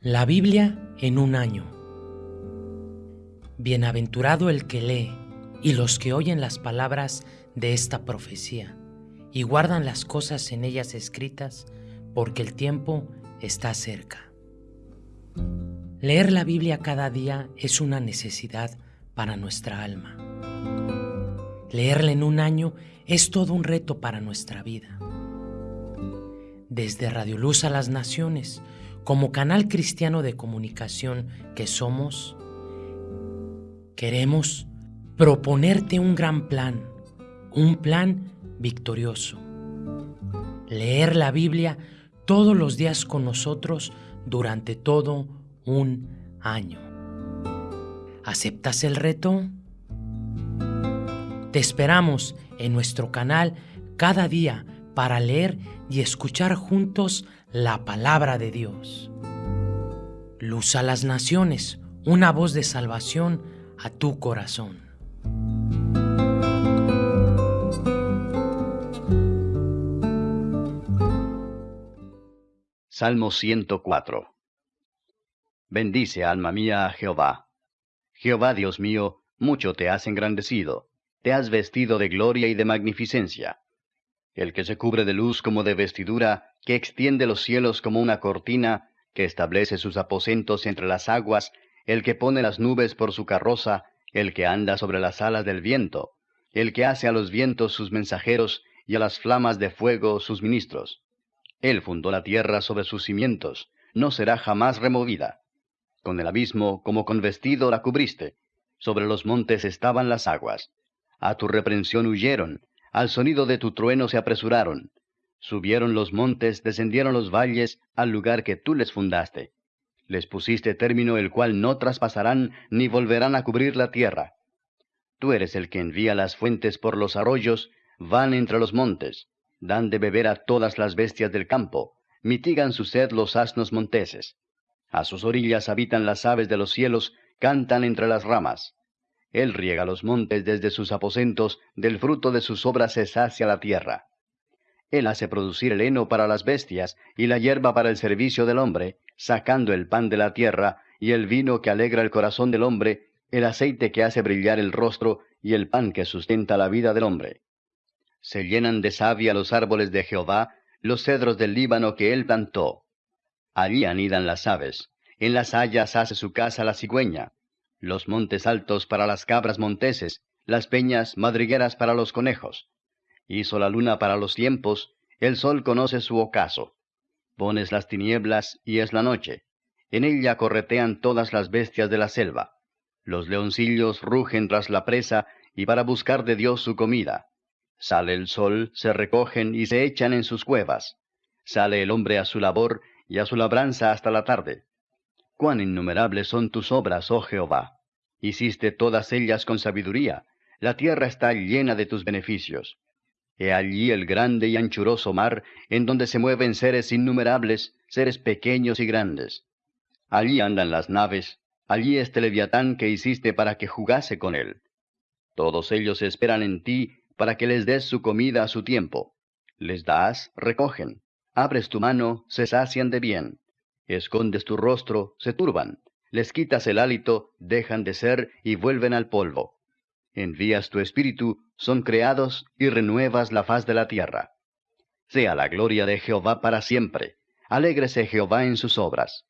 La Biblia en un año. Bienaventurado el que lee y los que oyen las palabras de esta profecía y guardan las cosas en ellas escritas, porque el tiempo está cerca. Leer la Biblia cada día es una necesidad para nuestra alma. Leerla en un año es todo un reto para nuestra vida. Desde Radio Luz a las Naciones, como canal cristiano de comunicación que somos, queremos proponerte un gran plan, un plan victorioso. Leer la Biblia todos los días con nosotros durante todo un año. ¿Aceptas el reto? Te esperamos en nuestro canal cada día para leer y escuchar juntos la palabra de Dios. Luz a las naciones, una voz de salvación a tu corazón. Salmo 104 Bendice, alma mía, a Jehová. Jehová, Dios mío, mucho te has engrandecido, te has vestido de gloria y de magnificencia el que se cubre de luz como de vestidura, que extiende los cielos como una cortina, que establece sus aposentos entre las aguas, el que pone las nubes por su carroza, el que anda sobre las alas del viento, el que hace a los vientos sus mensajeros y a las flamas de fuego sus ministros. Él fundó la tierra sobre sus cimientos, no será jamás removida. Con el abismo como con vestido la cubriste, sobre los montes estaban las aguas. A tu reprensión huyeron, al sonido de tu trueno se apresuraron. Subieron los montes, descendieron los valles, al lugar que tú les fundaste. Les pusiste término el cual no traspasarán ni volverán a cubrir la tierra. Tú eres el que envía las fuentes por los arroyos, van entre los montes, dan de beber a todas las bestias del campo, mitigan su sed los asnos monteses. A sus orillas habitan las aves de los cielos, cantan entre las ramas. Él riega los montes desde sus aposentos, del fruto de sus obras se sacia la tierra. Él hace producir el heno para las bestias y la hierba para el servicio del hombre, sacando el pan de la tierra y el vino que alegra el corazón del hombre, el aceite que hace brillar el rostro y el pan que sustenta la vida del hombre. Se llenan de savia los árboles de Jehová, los cedros del Líbano que él plantó. Allí anidan las aves, en las hayas hace su casa la cigüeña los montes altos para las cabras monteses, las peñas madrigueras para los conejos. Hizo la luna para los tiempos, el sol conoce su ocaso. Pones las tinieblas y es la noche. En ella corretean todas las bestias de la selva. Los leoncillos rugen tras la presa y para buscar de Dios su comida. Sale el sol, se recogen y se echan en sus cuevas. Sale el hombre a su labor y a su labranza hasta la tarde. Cuán innumerables son tus obras, oh Jehová. Hiciste todas ellas con sabiduría. La tierra está llena de tus beneficios. He allí el grande y anchuroso mar, en donde se mueven seres innumerables, seres pequeños y grandes. Allí andan las naves, allí este leviatán que hiciste para que jugase con él. Todos ellos esperan en ti para que les des su comida a su tiempo. Les das, recogen. Abres tu mano, se sacian de bien escondes tu rostro, se turban, les quitas el hálito, dejan de ser y vuelven al polvo. Envías tu espíritu, son creados y renuevas la faz de la tierra. Sea la gloria de Jehová para siempre. Alégrese Jehová en sus obras.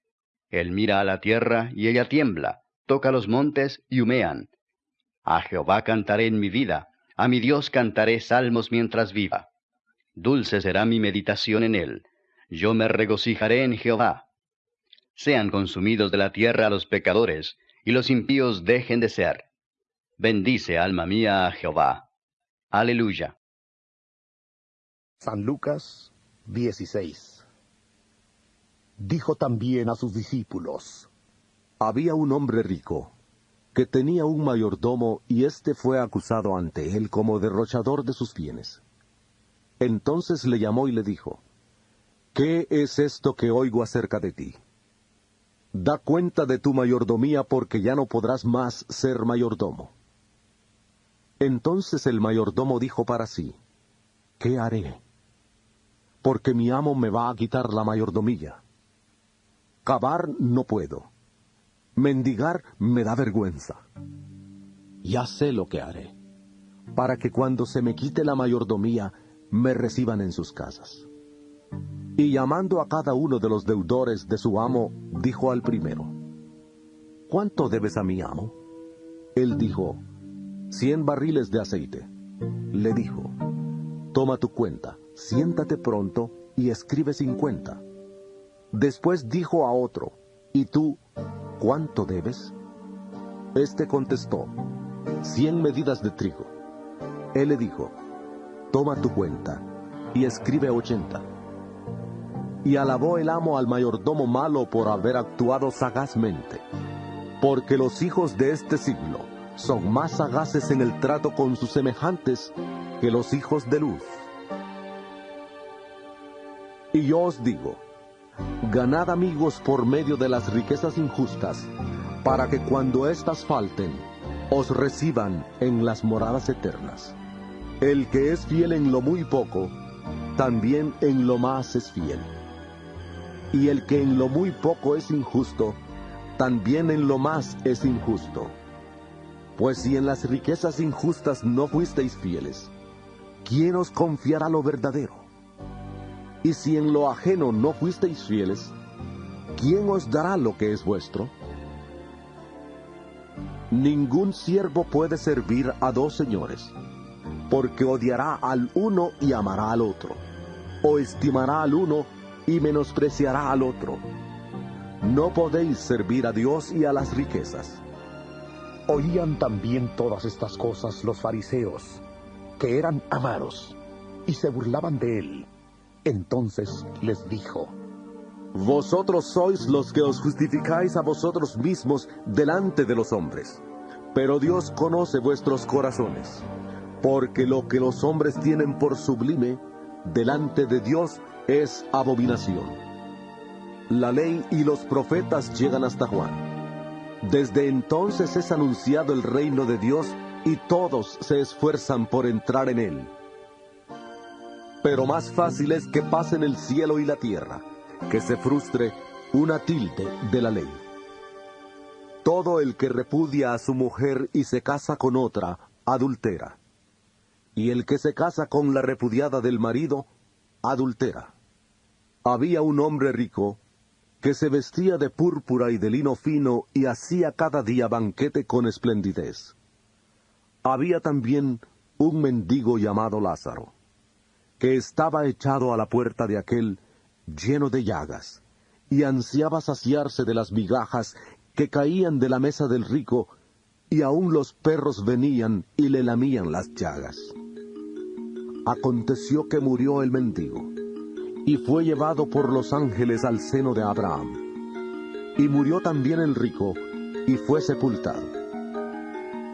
Él mira a la tierra y ella tiembla, toca los montes y humean. A Jehová cantaré en mi vida, a mi Dios cantaré salmos mientras viva. Dulce será mi meditación en él. Yo me regocijaré en Jehová sean consumidos de la tierra los pecadores, y los impíos dejen de ser. Bendice, alma mía, a Jehová. Aleluya. San Lucas 16 Dijo también a sus discípulos, Había un hombre rico, que tenía un mayordomo, y éste fue acusado ante él como derrochador de sus bienes. Entonces le llamó y le dijo, ¿Qué es esto que oigo acerca de ti? Da cuenta de tu mayordomía porque ya no podrás más ser mayordomo. Entonces el mayordomo dijo para sí, ¿qué haré? Porque mi amo me va a quitar la mayordomía. cavar no puedo. Mendigar me da vergüenza. Ya sé lo que haré, para que cuando se me quite la mayordomía, me reciban en sus casas. Y llamando a cada uno de los deudores de su amo, dijo al primero, ¿Cuánto debes a mi amo? Él dijo, cien barriles de aceite. Le dijo, toma tu cuenta, siéntate pronto y escribe cincuenta. Después dijo a otro, ¿y tú cuánto debes? Este contestó, cien medidas de trigo. Él le dijo, toma tu cuenta y escribe ochenta. Y alabó el amo al mayordomo malo por haber actuado sagazmente, porque los hijos de este siglo son más sagaces en el trato con sus semejantes que los hijos de luz. Y yo os digo, ganad amigos por medio de las riquezas injustas, para que cuando éstas falten, os reciban en las moradas eternas. El que es fiel en lo muy poco, también en lo más es fiel. Y el que en lo muy poco es injusto, también en lo más es injusto. Pues si en las riquezas injustas no fuisteis fieles, ¿quién os confiará lo verdadero? Y si en lo ajeno no fuisteis fieles, ¿quién os dará lo que es vuestro? Ningún siervo puede servir a dos señores, porque odiará al uno y amará al otro, o estimará al uno y menospreciará al otro. No podéis servir a Dios y a las riquezas. Oían también todas estas cosas los fariseos, que eran amaros, y se burlaban de él. Entonces les dijo, Vosotros sois los que os justificáis a vosotros mismos delante de los hombres, pero Dios conoce vuestros corazones, porque lo que los hombres tienen por sublime, delante de Dios es abominación. La ley y los profetas llegan hasta Juan. Desde entonces es anunciado el reino de Dios y todos se esfuerzan por entrar en él. Pero más fácil es que pasen el cielo y la tierra, que se frustre una tilde de la ley. Todo el que repudia a su mujer y se casa con otra, adultera. Y el que se casa con la repudiada del marido, adultera. Había un hombre rico que se vestía de púrpura y de lino fino y hacía cada día banquete con esplendidez. Había también un mendigo llamado Lázaro, que estaba echado a la puerta de aquel lleno de llagas, y ansiaba saciarse de las migajas que caían de la mesa del rico, y aun los perros venían y le lamían las llagas. Aconteció que murió el mendigo, y fue llevado por los ángeles al seno de Abraham. Y murió también el rico, y fue sepultado.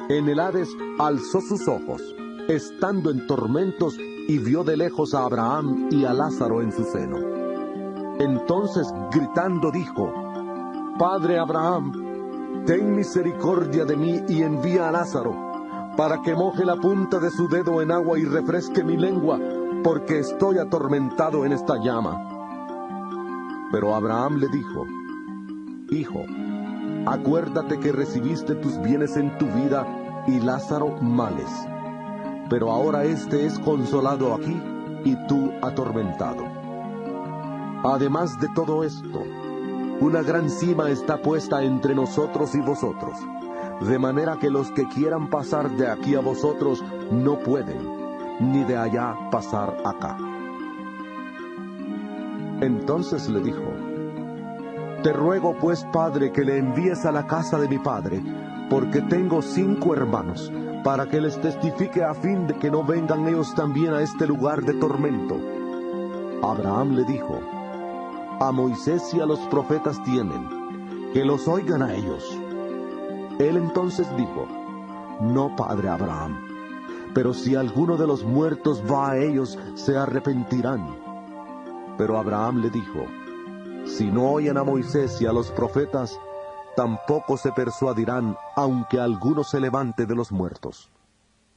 En el Hades alzó sus ojos, estando en tormentos, y vio de lejos a Abraham y a Lázaro en su seno. Entonces gritando dijo, Padre Abraham, ten misericordia de mí y envía a Lázaro, para que moje la punta de su dedo en agua y refresque mi lengua, porque estoy atormentado en esta llama. Pero Abraham le dijo, Hijo, acuérdate que recibiste tus bienes en tu vida y Lázaro males. Pero ahora éste es consolado aquí y tú atormentado. Además de todo esto, una gran cima está puesta entre nosotros y vosotros, de manera que los que quieran pasar de aquí a vosotros no pueden, ni de allá pasar acá. Entonces le dijo, Te ruego pues, Padre, que le envíes a la casa de mi Padre, porque tengo cinco hermanos, para que les testifique a fin de que no vengan ellos también a este lugar de tormento. Abraham le dijo, A Moisés y a los profetas tienen, que los oigan a ellos. Él entonces dijo, No, Padre Abraham, pero si alguno de los muertos va a ellos, se arrepentirán. Pero Abraham le dijo, Si no oyen a Moisés y a los profetas, tampoco se persuadirán, aunque alguno se levante de los muertos.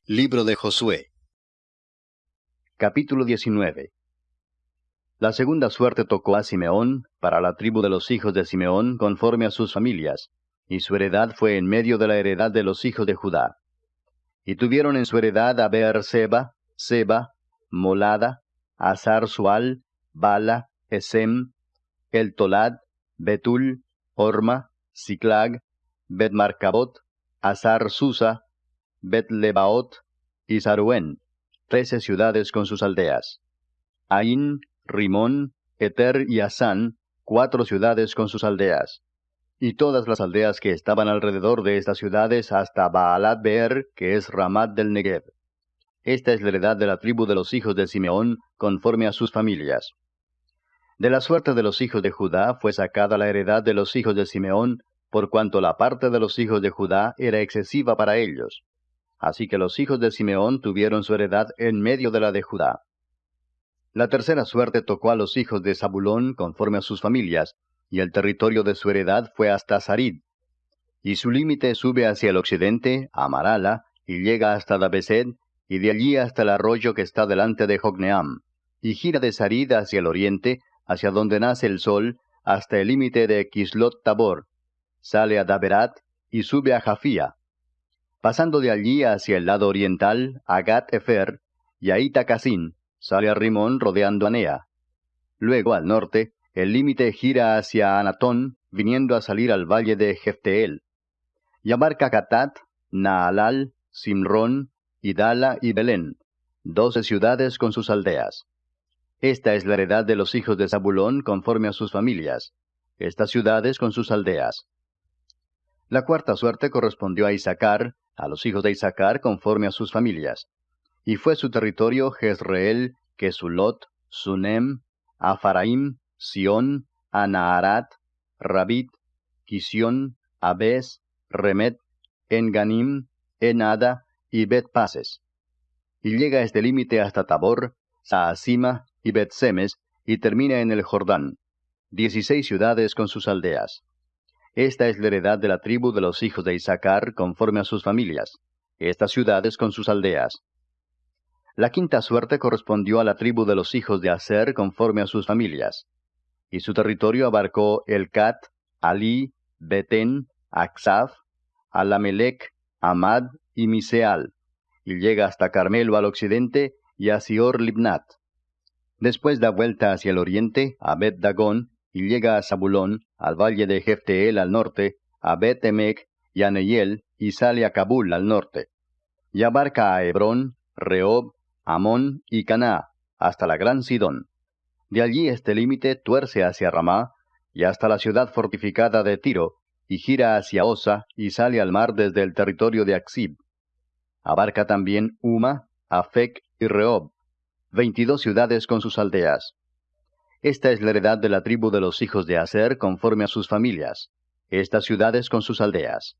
Libro de Josué Capítulo 19 La segunda suerte tocó a Simeón, para la tribu de los hijos de Simeón, conforme a sus familias, y su heredad fue en medio de la heredad de los hijos de Judá. Y tuvieron en su heredad a Beer-seba, Seba, Molada, Azar Sual, Bala, Esem, El Tolad, Betul, Orma, Siclag, Bet-Marcabot, Azar Susa, Bet-Lebaot y Saruen, trece ciudades con sus aldeas. Ain, Rimón, Eter y Asán, cuatro ciudades con sus aldeas. Y todas las aldeas que estaban alrededor de estas ciudades hasta Baalat Beer, que es Ramat del Negev. Esta es la heredad de la tribu de los hijos de Simeón, conforme a sus familias. De la suerte de los hijos de Judá fue sacada la heredad de los hijos de Simeón, por cuanto la parte de los hijos de Judá era excesiva para ellos. Así que los hijos de Simeón tuvieron su heredad en medio de la de Judá. La tercera suerte tocó a los hijos de Zabulón conforme a sus familias, y el territorio de su heredad fue hasta Sarid. Y su límite sube hacia el occidente, a Marala, y llega hasta Dabesed, y de allí hasta el arroyo que está delante de Jogneam, y gira de Sarid hacia el oriente, hacia donde nace el sol, hasta el límite de Kislot Tabor, sale a Daberat y sube a Jafía, pasando de allí hacia el lado oriental, a Gat Efer, y a Itacasín, sale a Rimón rodeando a Nea. Luego, al norte, el límite gira hacia Anatón, viniendo a salir al valle de Jefteel. Y abarca Catat, Naalal, Simrón, Idala y Belén, doce ciudades con sus aldeas. Esta es la heredad de los hijos de Zabulón conforme a sus familias, estas ciudades con sus aldeas. La cuarta suerte correspondió a Isaacar, a los hijos de Isaacar conforme a sus familias. Y fue su territorio Jezreel, Kesulot, Sunem, Afaraim, Sión, Anaharat, Rabit, Kisión, Abes, Remet, Enganim, Enada y Bet-Pases. Y llega este límite hasta Tabor, Saasima y Bet-Semes, y termina en el Jordán, dieciséis ciudades con sus aldeas. Esta es la heredad de la tribu de los hijos de Isaacar conforme a sus familias, estas ciudades con sus aldeas. La quinta suerte correspondió a la tribu de los hijos de Aser conforme a sus familias, y su territorio abarcó Elcat, Ali, Betén, Aksaf, Alamelec, Amad y Miseal, y llega hasta Carmelo al occidente y a Sior Libnat. Después da vuelta hacia el oriente a Bet Dagón y llega a Zabulón, al valle de Jefteel al norte, a bet y a Neyel, y sale a Kabul al norte. Y abarca a Hebrón, Rehob, Amón y Caná, hasta la gran Sidón. De allí este límite tuerce hacia Ramá, y hasta la ciudad fortificada de Tiro, y gira hacia Osa, y sale al mar desde el territorio de Axib. Abarca también Uma, Afec y Rehob, veintidós ciudades con sus aldeas. Esta es la heredad de la tribu de los hijos de Aser conforme a sus familias, estas ciudades con sus aldeas.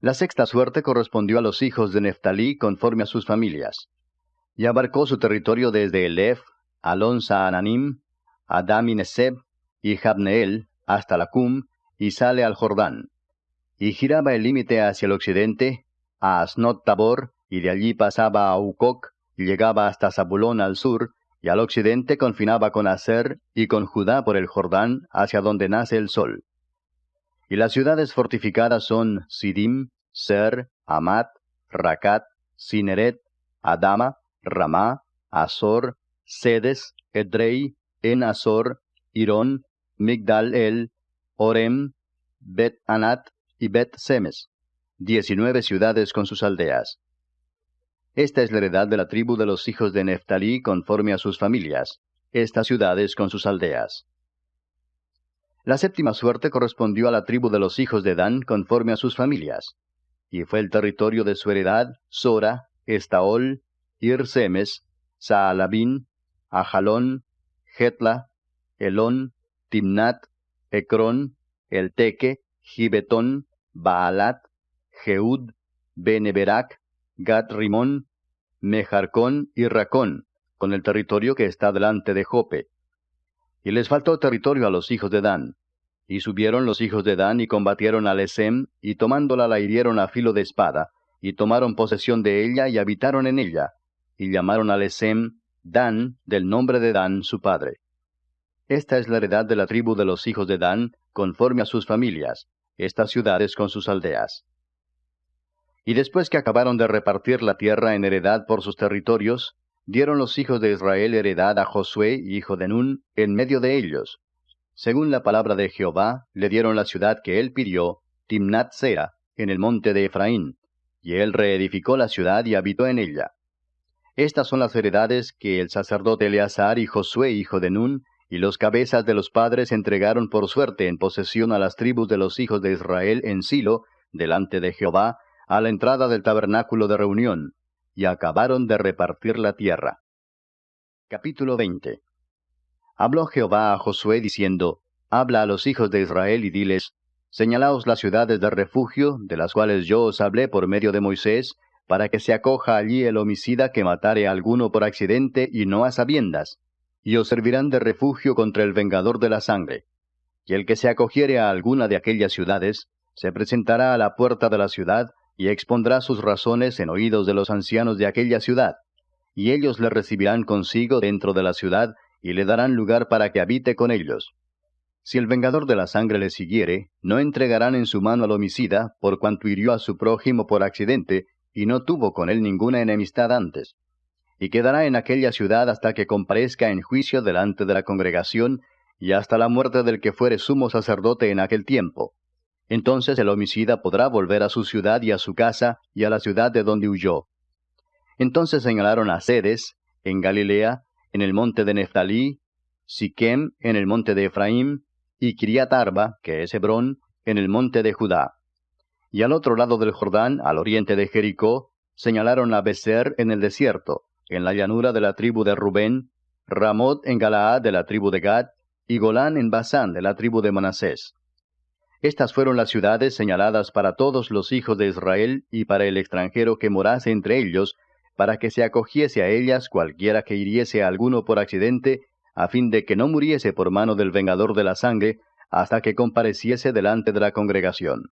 La sexta suerte correspondió a los hijos de Neftalí conforme a sus familias, y abarcó su territorio desde Elef, Alonsa Ananim, Adam y Neseb, y Jabneel, hasta la Cum, y sale al Jordán. Y giraba el límite hacia el occidente, a Asnot Tabor, y de allí pasaba a Ucoc, y llegaba hasta Zabulón al sur, y al occidente confinaba con Aser y con Judá por el Jordán hacia donde nace el sol. Y las ciudades fortificadas son Sidim, Ser, Amat, Racat, Sineret, Adama, Ramá, Azor, Sedes, Edrei, En Azor, Irón, Migdal El, Orem, Bet Anat y Bet Semes, diecinueve ciudades con sus aldeas. Esta es la heredad de la tribu de los hijos de Neftalí conforme a sus familias, estas ciudades con sus aldeas. La séptima suerte correspondió a la tribu de los hijos de Dan conforme a sus familias, y fue el territorio de su heredad Sora, Estaol, Irsemes, Saalabín, Ajalón, Getla, Elón, Timnat, Ecrón, Elteque, Gibetón, Baalat, Jeud, Beneberac, Gat Rimón, Mejarcón y Racón, con el territorio que está delante de Jope. Y les faltó territorio a los hijos de Dan. Y subieron los hijos de Dan y combatieron a Lesem, y tomándola la hirieron a filo de espada, y tomaron posesión de ella y habitaron en ella, y llamaron a Lesem Dan, del nombre de Dan, su padre. Esta es la heredad de la tribu de los hijos de Dan, conforme a sus familias, estas ciudades con sus aldeas. Y después que acabaron de repartir la tierra en heredad por sus territorios, dieron los hijos de Israel heredad a Josué, hijo de Nun, en medio de ellos. Según la palabra de Jehová, le dieron la ciudad que él pidió, Timnat Sera, en el monte de Efraín, y él reedificó la ciudad y habitó en ella. Estas son las heredades que el sacerdote Eleazar y Josué, hijo de Nun, y los cabezas de los padres entregaron por suerte en posesión a las tribus de los hijos de Israel en Silo, delante de Jehová, a la entrada del tabernáculo de reunión, y acabaron de repartir la tierra. Capítulo 20 Habló Jehová a Josué diciendo, Habla a los hijos de Israel y diles, Señalaos las ciudades de refugio, de las cuales yo os hablé por medio de Moisés, para que se acoja allí el homicida que matare a alguno por accidente y no a sabiendas, y os servirán de refugio contra el vengador de la sangre. Y el que se acogiere a alguna de aquellas ciudades, se presentará a la puerta de la ciudad, y expondrá sus razones en oídos de los ancianos de aquella ciudad, y ellos le recibirán consigo dentro de la ciudad, y le darán lugar para que habite con ellos. Si el vengador de la sangre le siguiere, no entregarán en su mano al homicida, por cuanto hirió a su prójimo por accidente, y no tuvo con él ninguna enemistad antes. Y quedará en aquella ciudad hasta que comparezca en juicio delante de la congregación, y hasta la muerte del que fuere sumo sacerdote en aquel tiempo entonces el homicida podrá volver a su ciudad y a su casa y a la ciudad de donde huyó. Entonces señalaron a Cedes, en Galilea, en el monte de Neftalí, Siquem, en el monte de Efraín, y Kiriat Arba, que es Hebrón, en el monte de Judá. Y al otro lado del Jordán, al oriente de Jericó, señalaron a Beser en el desierto, en la llanura de la tribu de Rubén, Ramot en Galaad de la tribu de Gad, y Golán en Basán de la tribu de Manasés. Estas fueron las ciudades señaladas para todos los hijos de Israel y para el extranjero que morase entre ellos, para que se acogiese a ellas cualquiera que hiriese alguno por accidente, a fin de que no muriese por mano del vengador de la sangre, hasta que compareciese delante de la congregación.